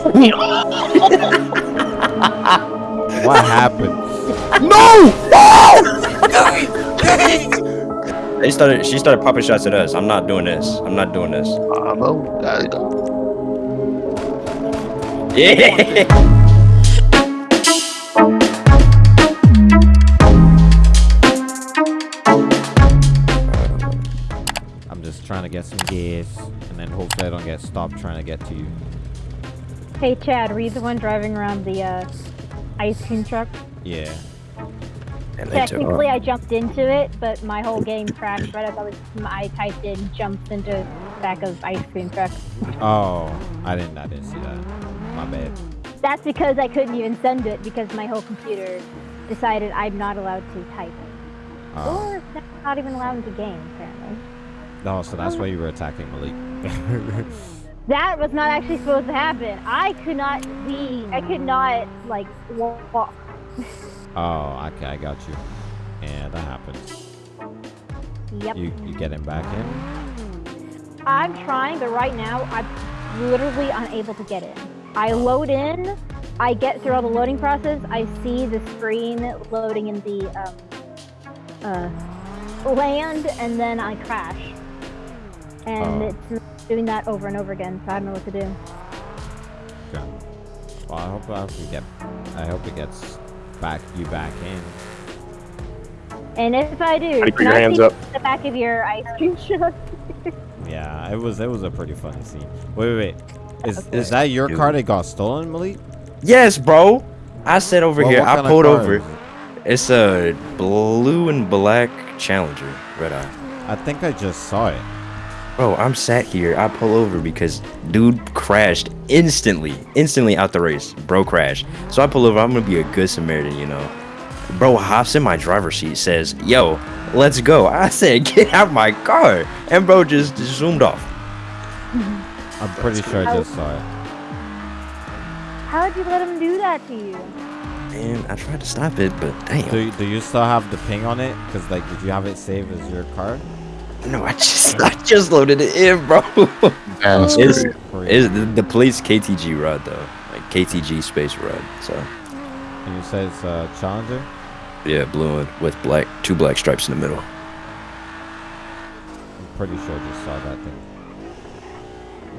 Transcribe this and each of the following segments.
what happened? No! they started. She started popping shots at us. I'm not doing this. I'm not doing this. I know. I know. Yeah. I'm just trying to get some gas, and then hopefully I don't get stopped trying to get to you. Hey Chad, were you the one driving around the uh, ice cream truck? Yeah. And Technically. I jumped into it, but my whole game crashed right as I was. I typed in jumps into back of ice cream truck. Oh, I didn't. I didn't see that. My bad. That's because I couldn't even send it because my whole computer decided I'm not allowed to type it, Oh. or not even allowed into game apparently. No, so that's why you were attacking Malik. That was not actually supposed to happen. I could not be. I could not like walk. oh, okay, I got you. Yeah, that happens. Yep. You you getting back in? I'm trying, but right now I'm literally unable to get in. I load in, I get through all the loading process, I see the screen loading in the um, uh, land, and then I crash. And Oh. it's doing that over and over again, so I don't know what to do. Okay. Well, I hope I hope you get. I hope it gets back you back in. And if I do, Put can your I hands see up. the back of your ice cream truck? Yeah, it was it was a pretty funny scene. Wait, wait, wait. Is Okay. is that your Dude. car that got stolen, Malik? Yes, bro. I said over Well, here. I pulled over. It's a blue and black Challenger, red eye. I think I just saw it. Bro, I'm sat here. I pull over because dude crashed instantly, instantly out the race. Bro crashed. So I pull over. I'm gonna be a good Samaritan, you know. Bro hops in my driver's seat, says, "Yo, let's go." I said, "Get out my car," and bro just, just zoomed off. I'm pretty sure I just saw it. How did you let him do that to you? Man, I tried to stop it, but damn. Do you, do you still have the ping on it? Cause like, did you have it saved as your car? No, I just I just loaded it in, bro. That's It's- great. Is the, the police KTG rod though, like KTG space rod. So And you said it's a Challenger? yeah, blue and with black, two black stripes in the middle. I'm pretty sure I just saw that thing.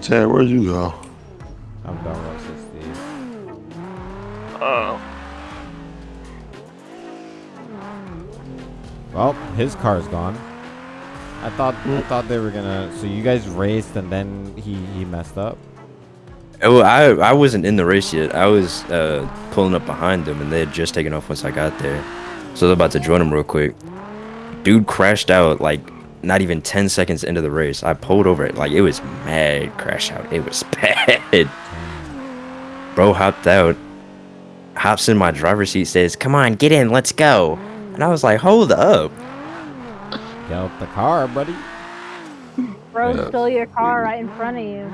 Chad, where'd you go? I'm done with 68. Oh. Well, his car's gone. I thought I thought they were gonna. So you guys raced and then he he messed up. Oh, I I wasn't in the race yet. I was uh, pulling up behind them, and they had just taken off once I got there. So I was about to join them real quick. Dude crashed out like not even 10 seconds into the race. I pulled over it like it was mad crash out. It was bad. Bro hopped out, hops in my driver's seat, says, "Come on, get in, let's go." And I was like, "Hold up." Get out the car, buddy. Bro Yeah. stole your car right in front of you.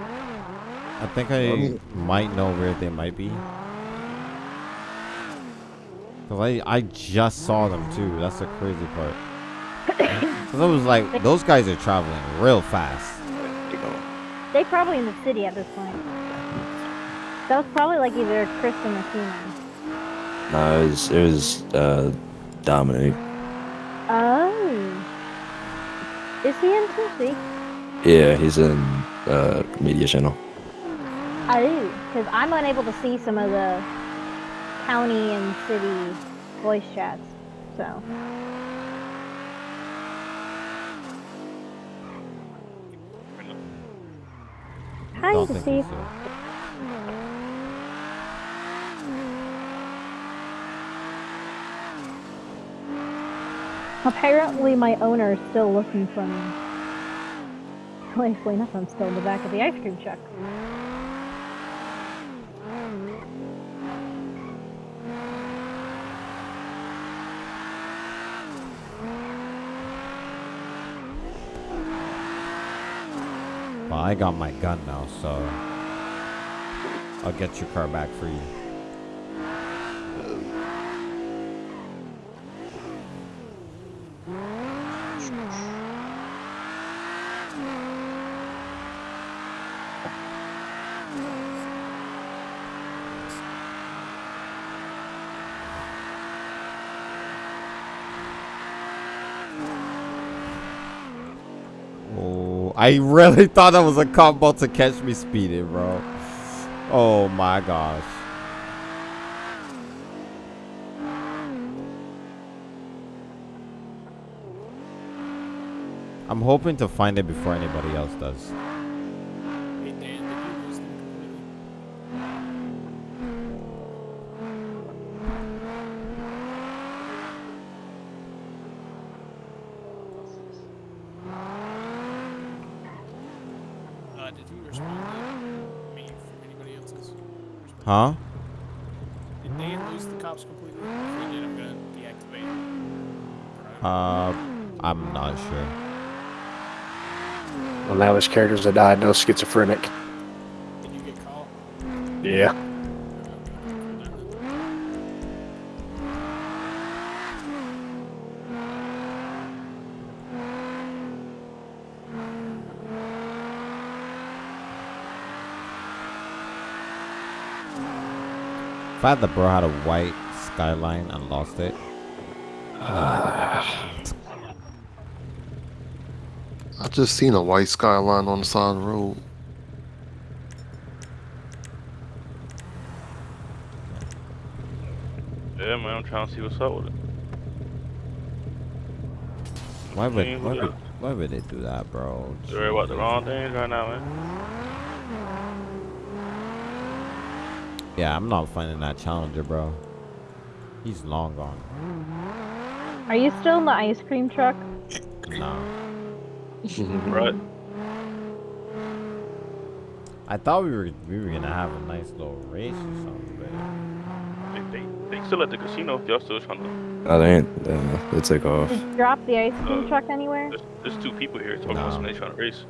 I think I might know where they might be. Cause I I just saw them too. That's the crazy part. Cause I was like, those guys are traveling real fast. You know, They probably in the city at this point. That was probably like either Chris or Messina. no, it was it was uh, Dominic. Oh. Is he in Tennessee? Yeah, he's in uh, media channel. I do, because I'm unable to see some of the county and city voice chats. So. Hi, Don't to see. he's Apparently, my owner is still looking for me. Luckily enough, I'm still in the back of the ice cream truck. Well, I got my gun now, so I'll get your car back for you. I really thought that was a combo to catch me speeding, bro. Oh my gosh. I'm hoping to find it before anybody else does. Hey, Dan, did you lose them completely? Uh, did you respond to me from anybody else's? response? Huh? Did Dan lose the cops completely? If he did, I'm gonna deactivate. Uh, I'm not sure. Well, now there's characters that died. No schizophrenic. Did you get called? Yeah. If I had the bro had a white skyline and lost it, I just seen a white skyline on the side of the road. Yeah, man, I'm trying to see what's up with it. why would why would, why would they do that, bro? You worry about the wrong things right now, man. Yeah, I'm not finding that challenger, bro. He's long gone. Are you still in the ice cream truck? Nah. Right? I thought we were we were gonna have a nice little race or something, but They, they, they still at the casino if y'all still trying to. Oh, they ain't. Uh, they took off. Did you drop the ice cream Uh, truck anywhere? There's, there's two people here talking about No. somebody trying to race.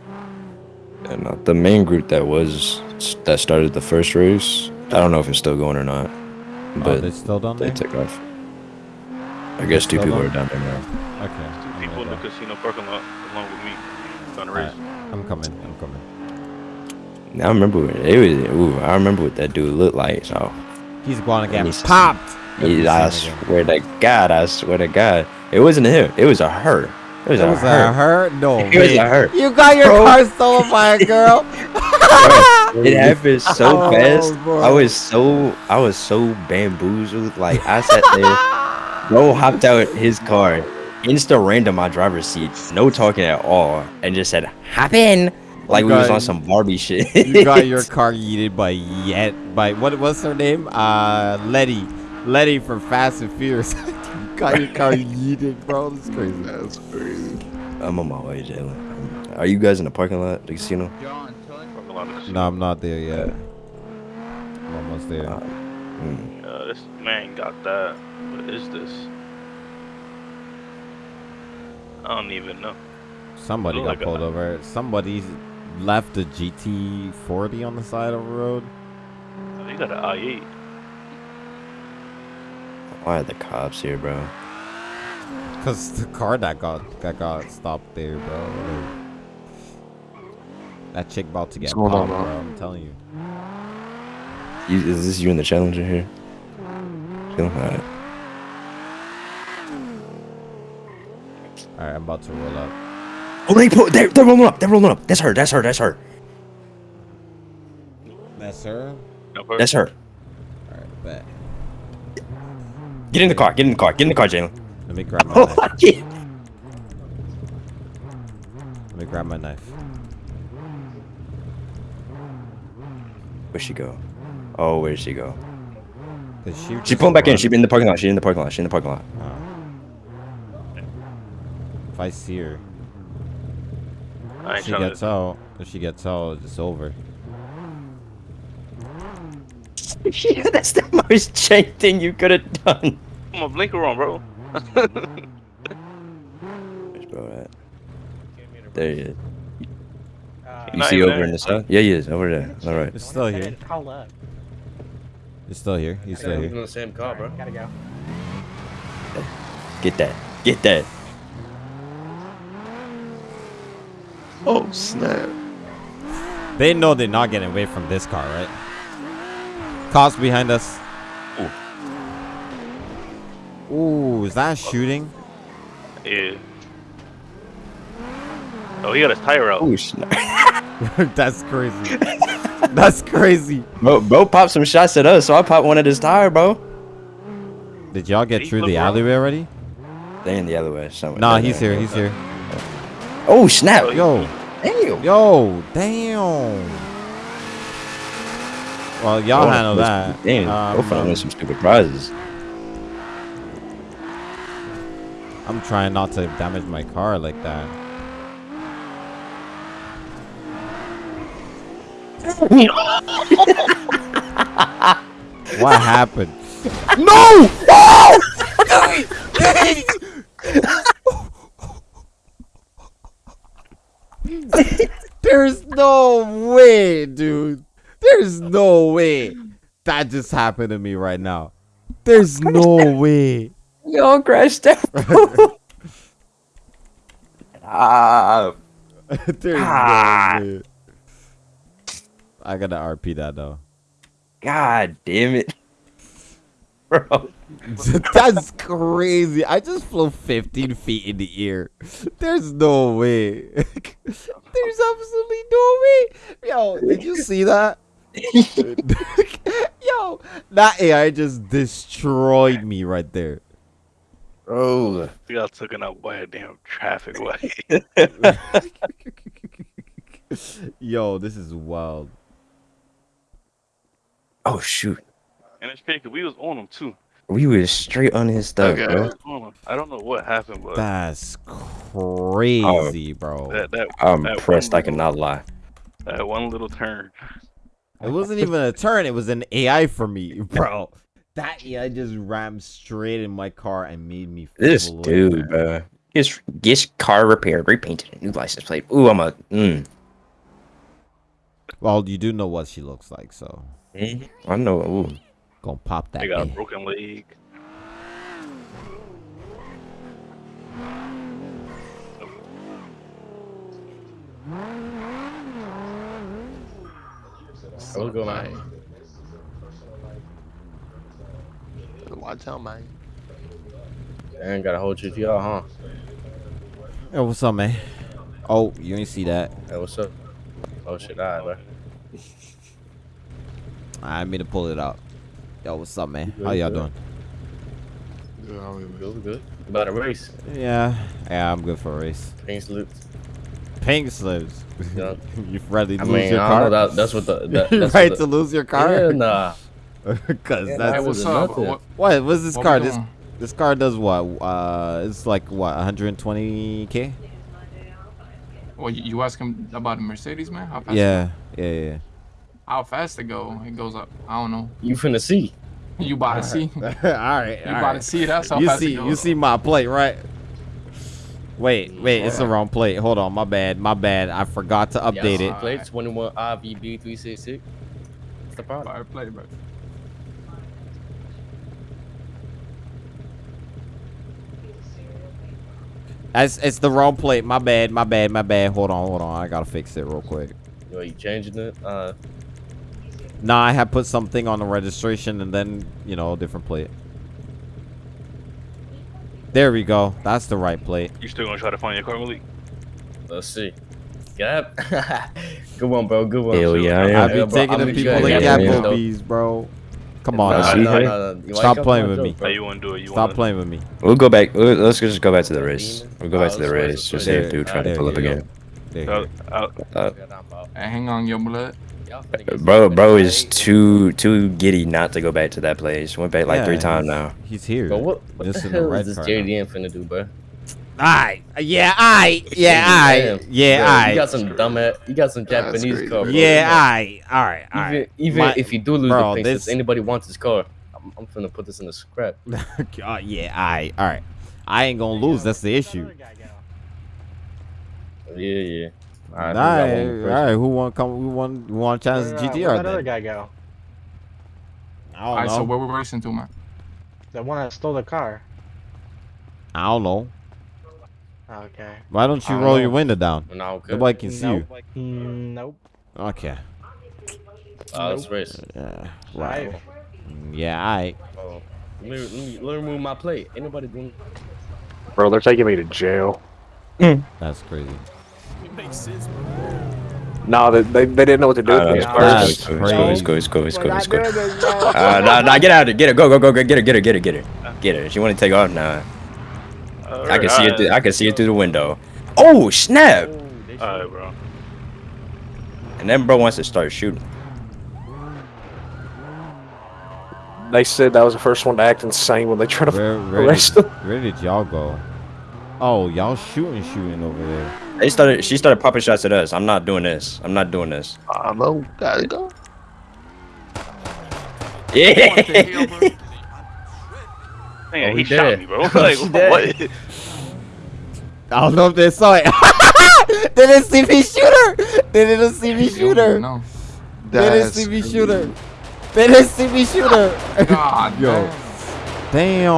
And uh, the main group that was that started the first race, I don't know if it's still going or not, oh, but they still down they there. took off. I guess two people on? are down there now. Okay. Two I'm people in the casino parking lot along with me trying to race. go. I'm coming. I'm coming. Now I remember what it was. Ooh, I remember what that dude looked like. So, He's going to get He's- popped. if we he, I see him again. swear to God, I swear to God, it wasn't him. It was a her. It was It a was her. a her. No, It was a her. You got your Bro. car stolen by a girl. It happened so Oh, fast. bro. I was so I was so bamboozled. Like I sat there, bro hopped out his car, insta random my driver's seat, no talking at all, and just said hop in, like we was on some Barbie shit. you got your car yeeted by Yet by what? What's her name? Uh, Letty. Letty from Fast and Furious. You got your car yeeted, bro. This is crazy. That's crazy. I'm on my way, Jalen. Are you guys in the parking lot, the casino? Parking lot of the casino. No, I'm not there yet. I'm almost there. Uh, mm. Uh, this man got that. What is this? I don't even know. Somebody got like a- pulled over. Somebody left a GT40 on the side of the road. Oh, You got an i8. Why are the cops here, bro? Cause the car that got that got stopped there, bro. Like, that chick about to get What's going on, popped, bro? bro. I'm telling you. You, is this you and the challenger here? Chill? Alright. All right, I'm about to roll up. Oh, they put they're, they're rolling up. They're rolling up. That's her. That's her. That's her. That's her. That's her. All right, bet. Get in the car. Get in the car. Get in the car, Jalen. Let me grab my Oh, knife. yeah. Let me grab my knife. Where'd she go? Oh, where'd she go? Cause she She just pulling back in. run- She in the parking lot. She in the parking lot. She in the parking lot. Oh. If I see her, I ain't she gets to. out. If she gets out, it's over. Yeah, that's the most jank thing you could have done. Come on, blinker on, bro. Where's bro at? There he is. Uh, you see over there. in the south? Yeah, he is over there. All right. It's still here. Call up. He's still here. He's still here. the same car, bro. Gotta go. Get that. Get that. Oh snap! They know they're not getting away from this car, right? Cops behind us. Ooh, is that a shooting? Yeah. Oh, he got his tire out. Oh snap! That's crazy. That's crazy. Bro, bro popped some shots at us, so I popped one at his tire, bro. Did y'all get Did through look the around? alleyway already? They in the other way. Somewhere. Nah, he's there. here. He's here. Oh snap! Yo, Damn. yo, damn. Well, y'all Oh, handle that. Damn, Um, both of them some stupid prizes. I'm trying not to damage my car like that. what happened? No! There's no way, dude. There's no way. That just happened to me right now. There's no way. Y'all crashed out. ah, There's Ah. no way. I gotta RP that though. God damn it, bro. That's crazy. I just flew 15 feet in the air. There's no way. There's absolutely no way. Yo, did you see that? Yo, that AI just destroyed me right there. Bro, He got taken out by a damn traffic light. Yo, this is wild. oh shoot, and it's crazy 'cause we was on him too. we was straight on his stuff, Okay. bro. On him. I don't know what happened, but That's oh. crazy, bro. that that I'm that impressed. I cannot lie. That one little turn. It wasn't even a turn. It was an AI for me, bro. That AI just rammed straight in my car and made me. This dude, bro. His his car repaired, repainted, new license plate. Ooh, I'm a. Mm. Well, you do know what she looks like, so I know. Ooh. gonna pop that. They got a broken leg. What's going on? Watch out, man. I ain't got a whole GTR, huh? Hey, what's up, man? Oh, you ain't see that. Hey, what's up? Oh shit, alright, bro. I mean to pull it out. Yo, what's up, man? Good, How y'all good. doing? Yeah, I mean, Good, good. About a race. Yeah, yeah, I'm good for a race. Pink salutes. Pink slips. Yeah. you ready to I lose mean, your I car? that. That's what the. That, that's right what to lose your Yeah, car? nah. Because Yeah, that's Hey, what's was up? nothing. What, what. What's this what car? This this car does what? Uh, it's like what 120k? Well, you, you him about a Mercedes, man? How fast? Yeah, yeah, yeah. How fast it go? It goes up. I don't know. You finna see. You about to see? all right, You all about to see? That's how you fast see, it goes. you see my plate, right? Wait, wait, it's the wrong plate. Hold on, my bad, my bad. I forgot to update yeah, it. Plate 21 RVB 366. What's the problem? Fire play, bro. It's, it's the wrong plate. My bad, my bad, my bad. Hold on, hold on. I gotta fix it real quick. Yo, you changing it? Uh, Nah, I had put something on the registration and then, you know, a different plate. There we go. That's the right plate. You still gonna try to find your car, Malik? let's see. Yep. good one, bro. Good one. Hell yeah, I I am. be Yeah, taking I'ma the people sure to I got it. Applebee's, bro. Come on, Nah, now. see, nah, nah, nah. Stop playing with me. joke, How you wanna do it? You Stop wanna... playing with me. We'll go back. let- Let's just go back to the race. We'll go back to the race. race, Just let's see if dude try to pull up again. There you Hey, hang on, your blood. Bro, bro is too too giddy not to go back to that place. Went back like three times now. He's here. Bro, what, what Just the in the hell red is this car now. JDM finna do, bro? Aye. Yeah, I Yeah, I Yeah, Bro, aye. You got some dumb ass, you got some Japanese crazy. car, bro. Yeah, Come on. aye. All right, all Even, right. even My- if you do lose bro, the pace, this- if anybody wants this car, I'm, I'm finna put this in the scrap. Uh, yeah, I. All right. I ain't gonna lose. That's the issue. Yeah, yeah. All Alright, right, who got one all first? right. Who want come? Who want? Who want to challenge Where, uh, GTR? where'd that other guy go? I don't right, know. so where we racing to, man? The one that stole the car. I don't know. Okay. Why don't you don't roll know. your window down? No, okay. Nobody can see you. Nope. Mm, nope. Okay. Uh, let's race. Yeah. Right. Right. Yeah. All right. Oh, let, me, let, me, let me remove my plate. Ain't nobody doing. Bro, they're taking me to jail. That's crazy. Makes sense. No, they, they, they didn't know what to do. Uh, with it's me cool, at it's first. cool, it's cool, it's cool, it's cool, it's We're cool, not it's cool. doing this, bro. Uh, nah, nah, get out of it. Get it. Go, go, go, go. Get it, get it, get it, get it, get it. Get it. She want to take off now. I can see it. Through, I can see it through the window. Oh snap! Alright, bro. And then bro wants to start shooting. They said that was the first one to act insane when they tried to Where, where, arrest did, him. where did y'all go? Oh, y'all shooting, shooting over there. They started. She started popping shots at us. I'm not doing this. I'm not doing this. I know. Gotta go. Yeah. Man, Oh, he he shot dead. me, bro. Like, He dead. what? I don't know if they saw it. they didn't see me shoot her. They didn't see me shoot her. No. They didn't That's see me shoot her. They didn't see me shoot her. God, Yo. damn. Damn.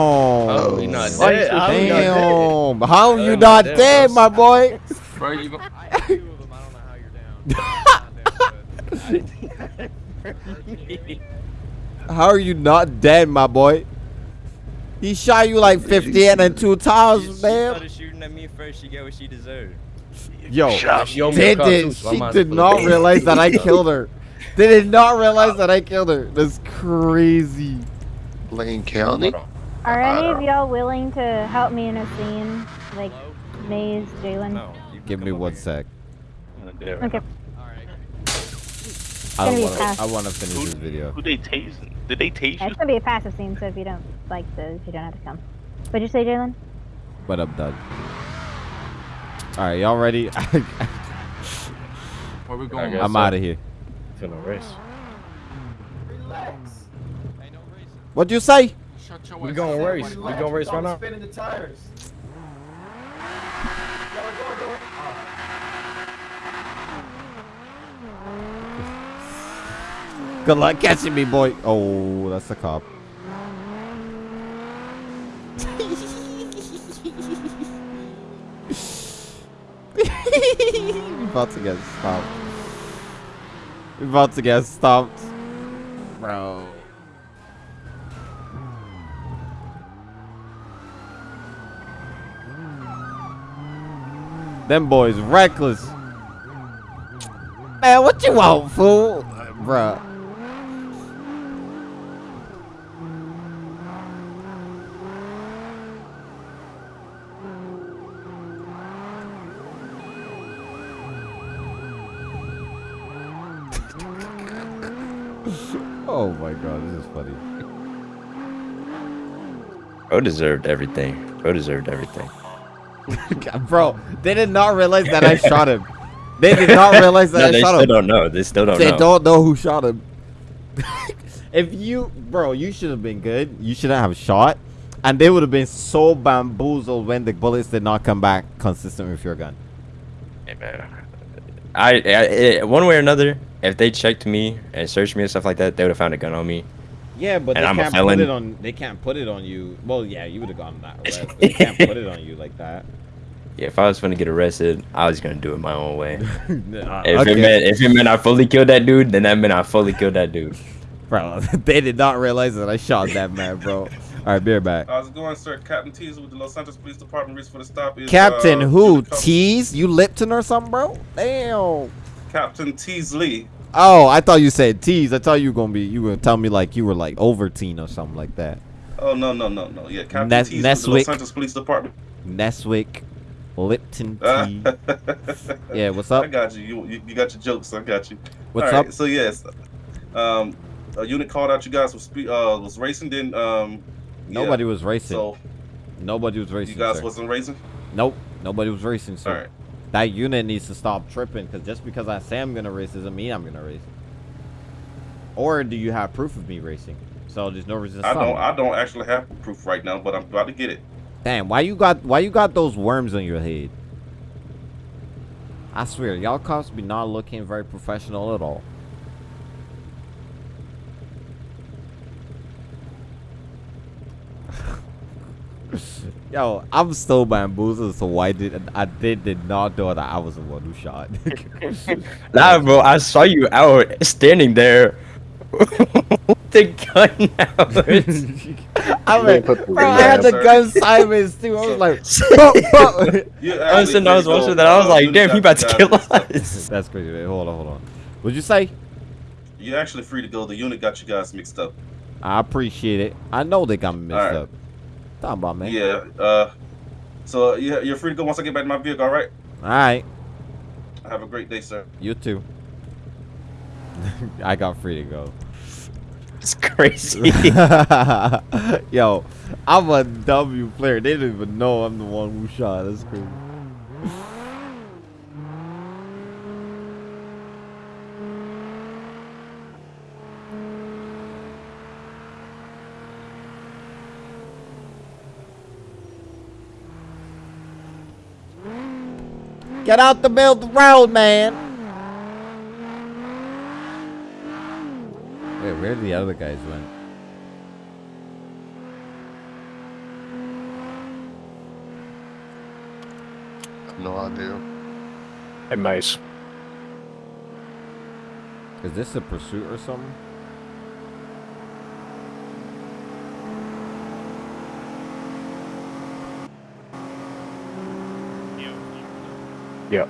Oh, we not dead. How we not dead? Damn. How you How not we not dead, dead, my boy? Bro, you go. How you're down. how are you not dead, my boy? He shot you like 50 and then two times, man. shooting at me first. She got what she deserved. Yo, She owe me they a car, too, did. so She did not realize that I killed her. They did not realize that I killed her. That's crazy. Lane County. Are any of y'all willing to help me in a scene? Like, Maze, Jalen? No. You Give me one here. sec. Yeah. Okay. I gonna want. I want to finish this video. Who they tasing? Did they tase you? It's gonna be a passive scene, so if you don't like those, you don't have to come. What'd you say, Jalen? But I'm done. All right, y'all ready? Where we going? I'm so. out of here. Finna race. Relax. What'd you say? We ass gonna race. We're gonna race right now. Spinning the tires. Good luck catching me, boy. Oh, that's the cop. about to get stopped. About to get stopped. Bro. Them boys reckless. Man, what you want, fool? Bruh. Oh my god, this is funny. Bro deserved everything. Bro deserved everything. Bro, they did not realize that I shot him. They did not realize that No, I they shot still him. don't know. They still don't They know. don't know who shot him. if you, bro, you should have been good. You shouldn't have shot. And they would have been so bamboozled when the bullets did not come back consistent with your gun. Hey, man. I, I, I- one way or another, if they checked me and searched me and stuff like that, they would have found a gun on me. Yeah, but And they I'm can't put felon. it on. They can't put it on you. Well, yeah, you would have gotten that arrest. But they can't put it on you like that. Yeah, if I was gonna get arrested, I was gonna do it my own way. Nah, If it meant if it meant I fully killed that dude, then that meant I fully killed that dude. bro, they did not realize that I shot that man, bro. All right, be right back. How's it going, sir? Captain Teaser with the Los Santos Police Department. Reason for the stop is Captain, uh, who? Unit Tease? You Lipton or something, bro? Damn. Captain Teasley. Oh, I thought you said tease. I thought you were gonna be. You were gonna tell me like you were like Overteen or something like that. Oh no no no no. Yeah, Captain Nes- Teasley with the Los Neswick. Santos Police Department. Neswick, Lipton Uh, tea. yeah, what's up? I got you. You, you. you got your jokes. I got you. What's right, up? So yes, um, a unit called out. You guys was spe- uh was racing. Then um, yeah. Nobody was racing. So Nobody was racing. you guys sir. wasn't racing. Nope. Nobody was racing. So All right. That unit needs to stop tripping because just because I say I'm gonna race doesn't mean I'm gonna race. Or do you have proof of me racing? So there's no reason. I don't. I don't actually have proof right now, but I'm about to get it. Damn, why you got why you got those worms on your head? I swear, y'all cops be not looking very professional at all. Yo, I'm still bamboozled, so why did I did did not know that I was the one who shot. Nah, bro, I saw you out standing there with the gun out. I They mean, bro, I had the gun Simons too. I was like, You I was sitting, I was watching that. I was like, damn, he about to kill guys mixed up. us. that's crazy. Wait, hold on, hold on. What'd you say? You're actually free to go. The unit got you guys mixed up. I appreciate it. I know they got me mixed Alright. up. Talking about man. Yeah. Uh. So yeah, you're free to go once I get back to my vehicle. All right. All right. Have a great day, sir. You too. I got free to go. It's crazy. Yo, I'm a W player. They don't even know I'm the one who shot. That's crazy. Get out the middle of the road, man. Wait, where the other guys went? No idea. Hey, Mace. Is this a pursuit or something? Yep.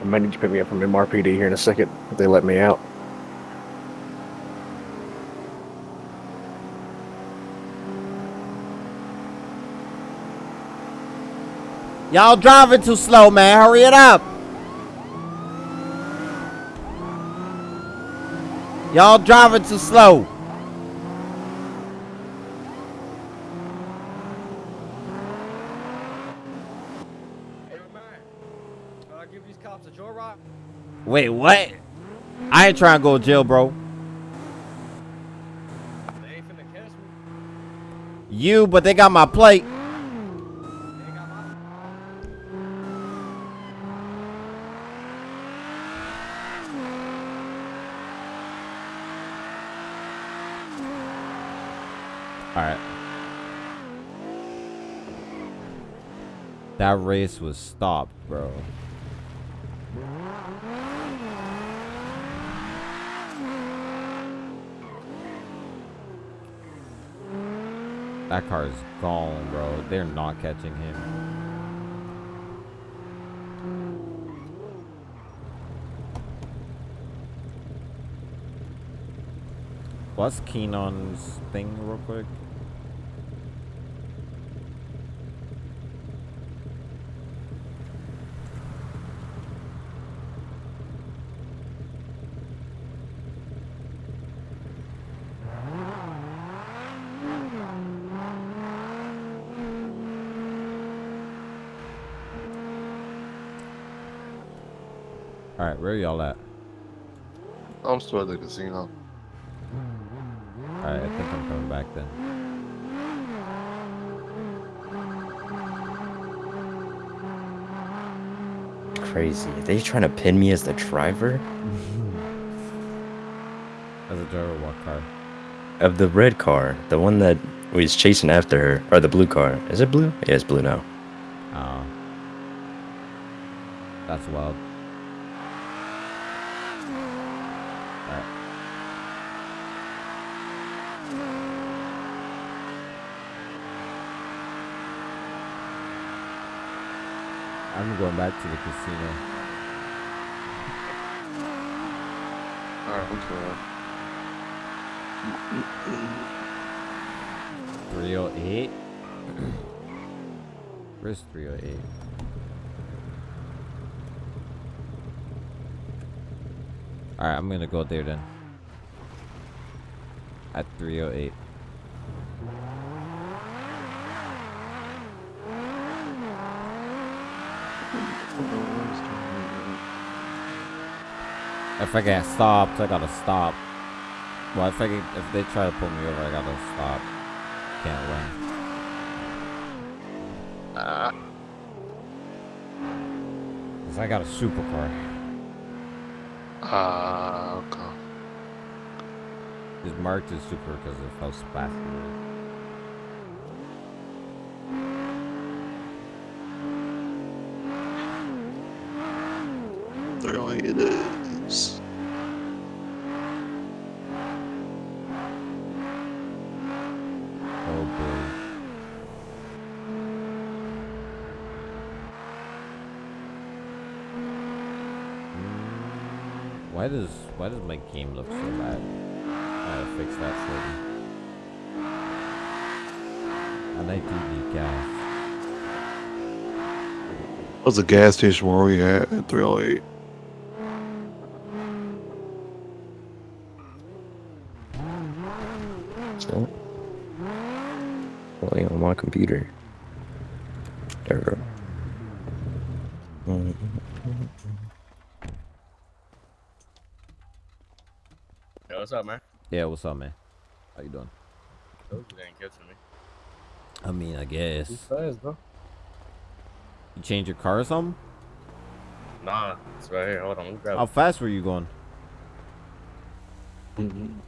I might need to pick me up from MRPD here in a second if they let me out. Y'all driving too slow, man. Hurry it up. Y'all driving too slow. I'll give these cops a joyride. Wait, what? I ain't trying to go to jail, bro. You, but they got my plate. That race was stopped, bro. That car is gone, bro. They're not catching him. What's Keenon's thing, real quick? Alright, where y'all at? I'm still at the casino. Alright, I think I'm coming back then. crazy. Are they trying to pin me as the driver As a driver, what car? of the red car? The one that was chasing after her, or the blue car? Is it blue? Yeah, it's blue now. Oh. That's wild. Alright. I'm going back to the casino. Alright, I'm good. 308? Where's 308? Alright, I'm gonna go there then. At 308. If I get stopped, I gotta stop. Well, if I get, if they try to pull me over, I gotta stop. Can't win. Ah, Cause I got a supercar. ah, okay. It's marked as super because of how fast it is. Throwing it is. Why does why does my game look so bad? I gotta fix that shortly. And I do need gas. What's the gas station where we at at 308? So, playing on my computer. There we go. Mm, Yo, what's up, man? Yeah, what's up, man? How you doing? You didn't catch me. I mean, I guess. Too fast, bro. You change your car or something? Nah, it's right here. Hold on, let me grab How it. fast were you going? Mm-hmm.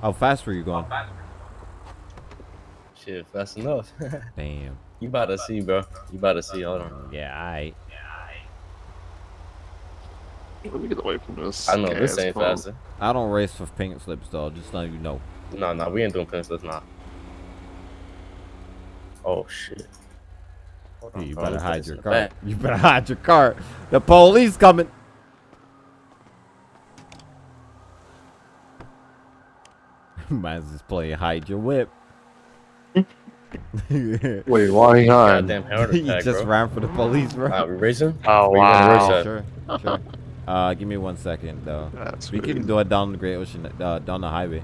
How fast were you going? Shit, fast enough. Damn. you about to see, bro. You about to see. Hold on. Yeah, I. Let me get away from this. I know this ain't pump. faster. I don't race with pink slips though. Just so you know. No, no, we ain't doing pink slips, now. Oh shit. Hold Yeah, on, you bro, better hide your this car. back. You better hide your car. The police coming. Man's just playing hide your whip. Wait, why ain't hiding? Goddamn heart attack, just bro. ran for the police, bro. Uh, we racing? Oh, Where you gonna race wow. Sure, sure. Uh, give me one second though. That's we crazy. can do it down the Great Ocean, uh, down the highway.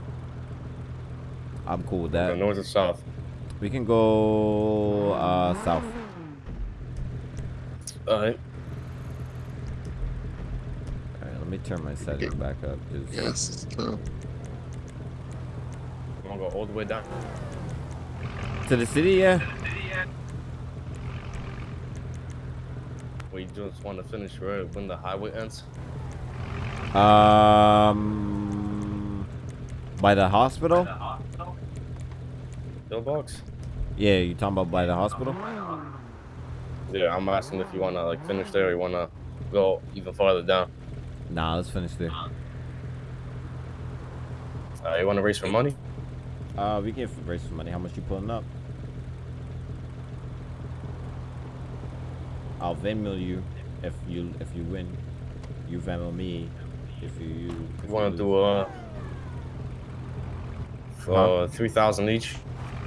I'm cool with that. north and south? We can go uh south. Alright. Alright, let me turn my settings back up. Yes, it's tough. I'm gonna go all the way down. To the city, yeah. We just want to finish right when the highway ends. Um, by the hospital. Pillbox? Yeah, you talking about by the hospital? Yeah, I'm asking if you wanna like finish there or you wanna go even farther down. Nah, let's finish there. Uh, you wanna race for money? Uh, we can raise some money. How much you pulling up? I'll Venmo you if you if you win. You Venmo me if you. you if wanna do uh for three thousand each?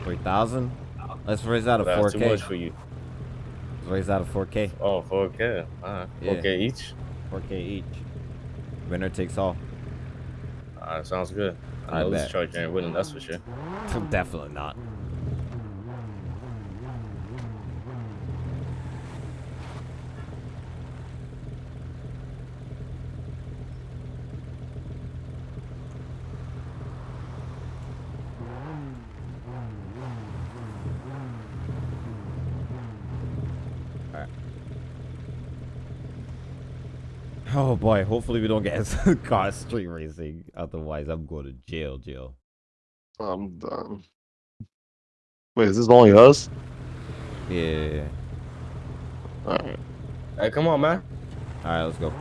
Three thousand. Let's raise that to four That's too K. much for you. Let's raise that to four K. Oh, 4K. Alright. Yeah. 4K each? Four K each. Winner takes all. Alright, sounds good. I I know this bet. charge ain't winning, that's for sure. Definitely not. Boy, hopefully we don't get caught street racing. Otherwise, I'm going to jail, jail. I'm done. Wait, is this only us? Yeah. Alright. Hey, come on, man. Alright, let's go.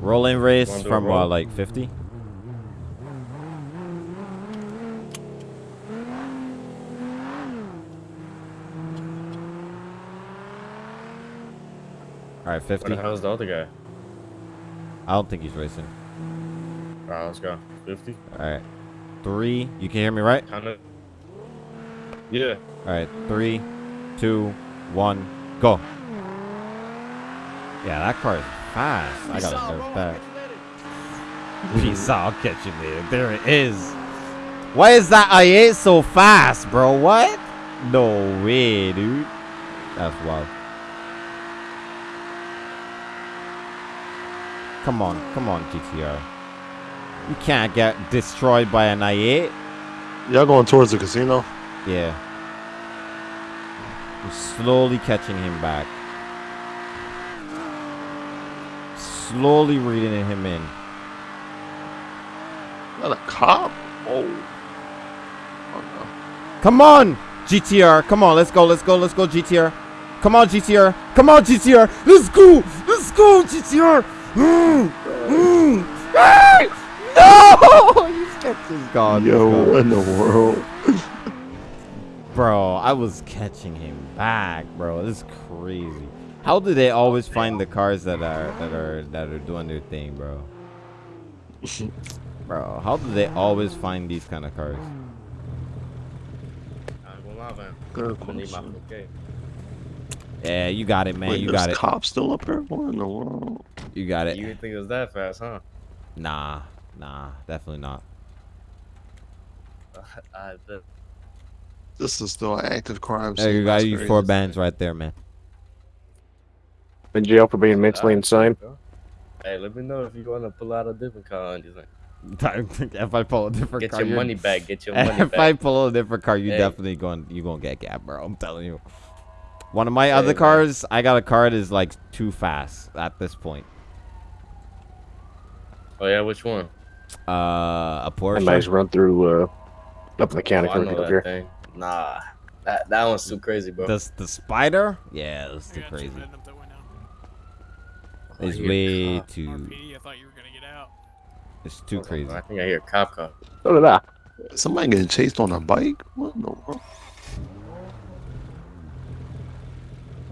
Rolling race Wanna do a from uh, like 50. Alright, Where 50. the hell's the other guy? I don't think he's racing. Alright, let's go. 50? Alright. Three. You can hear me right? Kinda. Yeah. Alright, three, two, one, go. Yeah, that car is fast. I gotta nerf that. Peace out, I'll catch you later. There it is. Why is that I8 so fast, bro? What? No way, dude. That's wild. Come on, come on, GTR. You can't get destroyed by an i8. Y'all going towards the casino? Yeah. We're slowly catching him back. Slowly reading him in. Not a cop? Oh. Oh Come on, GTR. Come on, let's go, let's go, let's go, GTR. Come on, GTR. Come on, GTR. Let's go. Let's go, GTR. No! He's got this no. gone. Yo, He's gone. in the world? Bro, I was catching him back, bro. This is crazy. How do they always find the cars that are that are that are doing their thing, bro? bro, how do they always find these kind of cars? Yeah, you got it, man. Wait, you got it. cops still up here? What in the world? You got it. You didn't think it was that fast, huh? Nah, nah, definitely not. I bet. This is still an active crime There scene. you got you four bands right there, man. In jail for being mentally uh, insane. Hey, let me know if you want to pull out a different car and just like, if I pull a different get car, your you're- money back. Get your money if I pull a different car, you Hey. definitely going you gonna get gapped, bro. I'm telling you. One of my Hey, other man. cars, I got a car that is like too fast at this point. Oh yeah, which one? Uh, a Somebody's Porsche. run through uh, up in the county Oh, I up that here. thing. Nah, that that one's too crazy, bro. The the spider? Yeah, that's too I got two crazy. men up way It's hear way cop. too. RPD, I thought you were gonna get out. It's too Hold on, crazy. I think I hear a cop car. So did I. Somebody getting chased on a bike? What in the world?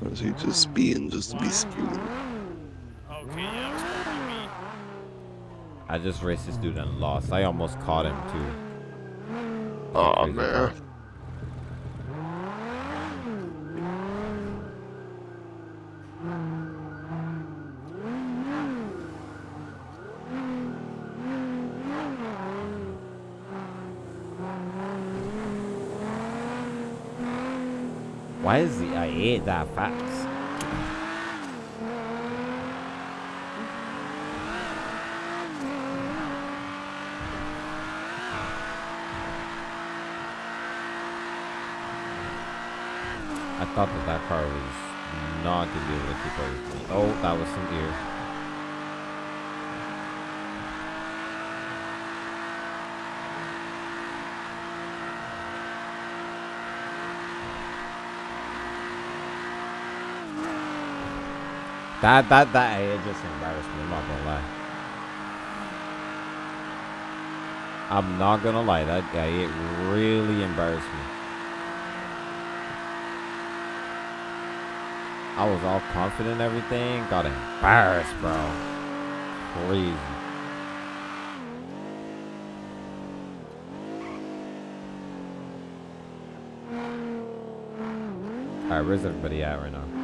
Or is he just speeding just to be speeding? Okay, yeah, it probably me. I just raced this dude and lost. I almost caught him too. Oh man. car. Why I8 that fast? I thought that that car was not gonna be able to keep up with me. Oh, that was some ear. That that that it just embarrassed me. I'm not gonna lie. I'm not gonna lie. That guy it really embarrassed me. I was all confident and everything. Got embarrassed, bro. Crazy. Alright, where's everybody at right now?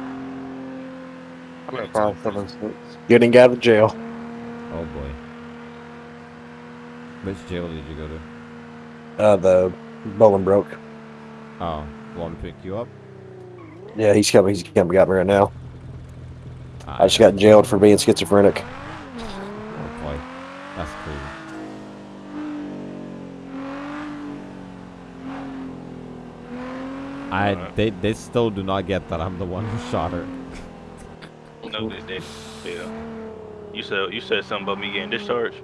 I'm five seven six. Getting out of jail. Oh boy. Which jail did you go to? Uh, the Bolingbroke. Oh, want to pick you up? Yeah, he's coming. He's coming. Got me right now. Ah, I just got jailed for being schizophrenic. Oh boy, that's crazy. I they they still do not get that I'm the one who shot her. No, they did. Yeah. You said you said something about me getting discharged.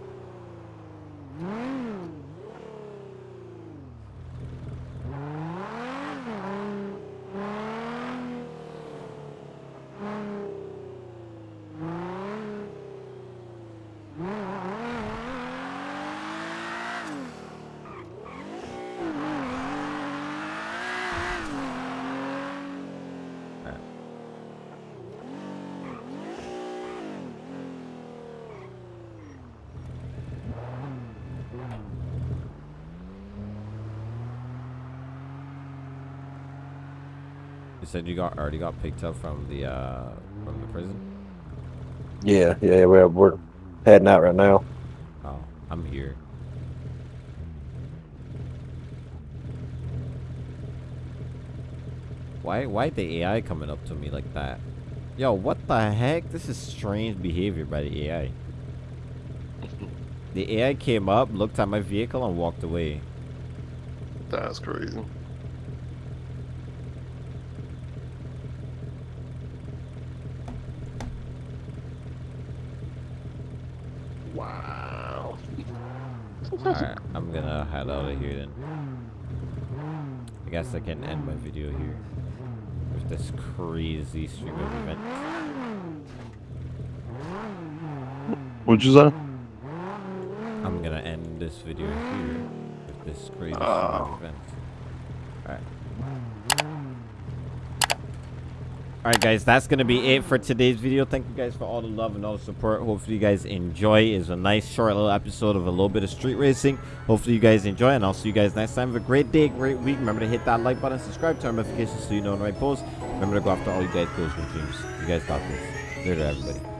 You said you got already got picked up from the uh from the prison. Yeah, yeah, we're we're heading out right now. Oh, I'm here. Why why the AI coming up to me like that? Yo, what the heck? This is strange behavior by the AI. The AI came up, looked at my vehicle, and walked away. That's crazy. Alright, I'm gonna head out of here then. I guess I can end my video here. With this crazy stream of events. What'd you say? I'm gonna end this video here with this crazy string Oh. of ah. events. Alright. All right, guys, that's going to be it for today's video. Thank you guys for all the love and all the support. Hopefully, you guys enjoy. It's a nice, short little episode of a little bit of street racing. Hopefully, you guys enjoy, and I'll see you guys next time. Have a great day, great week. Remember to hit that like button, subscribe, turn notifications so you know when I post. Remember to go after all you guys' goals and dreams. You guys got this. Later, everybody.